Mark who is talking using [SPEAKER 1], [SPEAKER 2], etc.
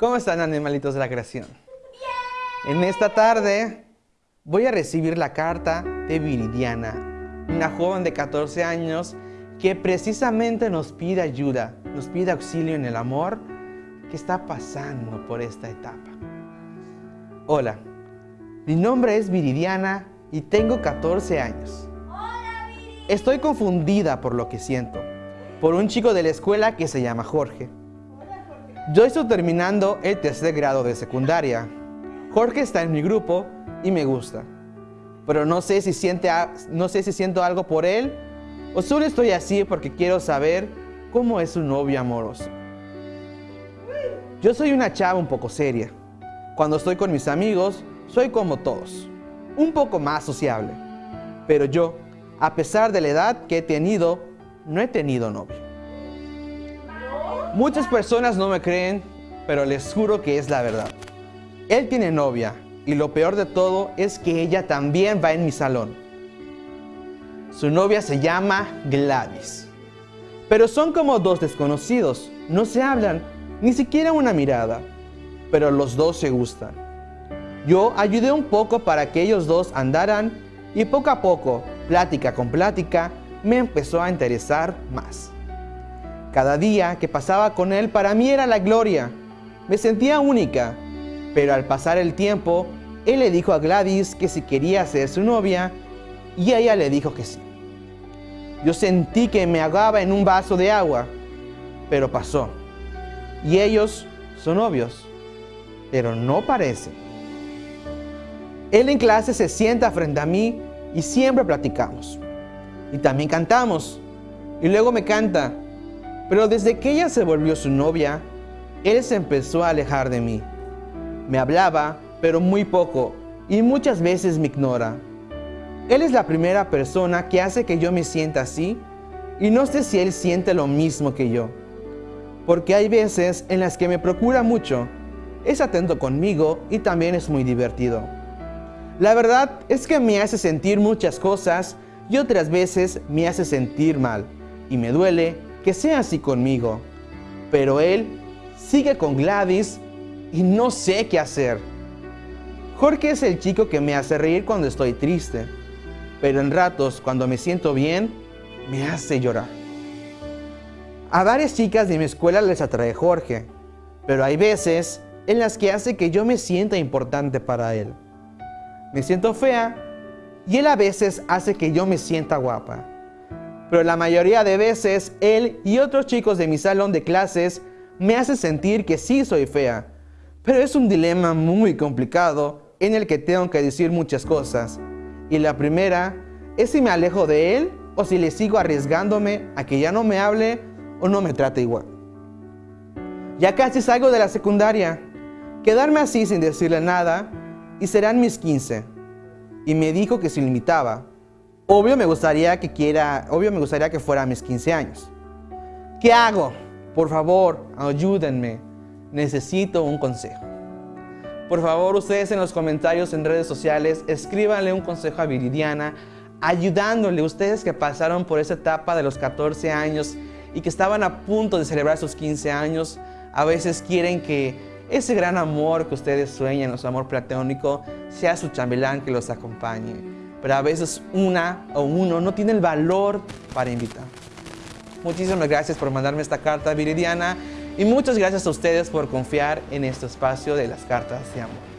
[SPEAKER 1] ¿Cómo están animalitos de la creación? En esta tarde voy a recibir la carta de Viridiana, una joven de 14 años que precisamente nos pide ayuda, nos pide auxilio en el amor que está pasando por esta etapa. Hola, mi nombre es Viridiana y tengo 14 años. Estoy confundida por lo que siento, por un chico de la escuela que se llama Jorge. Yo estoy terminando el tercer grado de secundaria. Jorge está en mi grupo y me gusta. Pero no sé si, siente, no sé si siento algo por él o solo estoy así porque quiero saber cómo es su novio amoroso. Yo soy una chava un poco seria. Cuando estoy con mis amigos, soy como todos, un poco más sociable. Pero yo, a pesar de la edad que he tenido, no he tenido novio. Muchas personas no me creen, pero les juro que es la verdad. Él tiene novia y lo peor de todo es que ella también va en mi salón. Su novia se llama Gladys. Pero son como dos desconocidos, no se hablan, ni siquiera una mirada, pero los dos se gustan. Yo ayudé un poco para que ellos dos andaran y poco a poco, plática con plática, me empezó a interesar más. Cada día que pasaba con él para mí era la gloria. Me sentía única, pero al pasar el tiempo, él le dijo a Gladys que si quería ser su novia y ella le dijo que sí. Yo sentí que me ahogaba en un vaso de agua, pero pasó. Y ellos son novios, pero no parecen. Él en clase se sienta frente a mí y siempre platicamos. Y también cantamos. Y luego me canta, pero desde que ella se volvió su novia, él se empezó a alejar de mí. Me hablaba, pero muy poco, y muchas veces me ignora. Él es la primera persona que hace que yo me sienta así, y no sé si él siente lo mismo que yo. Porque hay veces en las que me procura mucho, es atento conmigo y también es muy divertido. La verdad es que me hace sentir muchas cosas y otras veces me hace sentir mal, y me duele que sea así conmigo. Pero él sigue con Gladys y no sé qué hacer. Jorge es el chico que me hace reír cuando estoy triste, pero en ratos cuando me siento bien, me hace llorar. A varias chicas de mi escuela les atrae Jorge, pero hay veces en las que hace que yo me sienta importante para él. Me siento fea y él a veces hace que yo me sienta guapa pero la mayoría de veces él y otros chicos de mi salón de clases me hacen sentir que sí soy fea. Pero es un dilema muy complicado en el que tengo que decir muchas cosas. Y la primera es si me alejo de él o si le sigo arriesgándome a que ya no me hable o no me trate igual. Ya casi salgo de la secundaria. Quedarme así sin decirle nada y serán mis 15. Y me dijo que se limitaba, Obvio me gustaría que quiera, obvio me gustaría que fuera a mis 15 años. ¿Qué hago? Por favor, ayúdenme. Necesito un consejo. Por favor, ustedes en los comentarios en redes sociales, escríbanle un consejo a Viridiana, ayudándole ustedes que pasaron por esa etapa de los 14 años y que estaban a punto de celebrar sus 15 años. A veces quieren que ese gran amor que ustedes sueñan, su amor platónico, sea su chambelán que los acompañe pero a veces una o uno no tiene el valor para invitar. Muchísimas gracias por mandarme esta carta, Viridiana, y muchas gracias a ustedes por confiar en este espacio de las cartas de amor.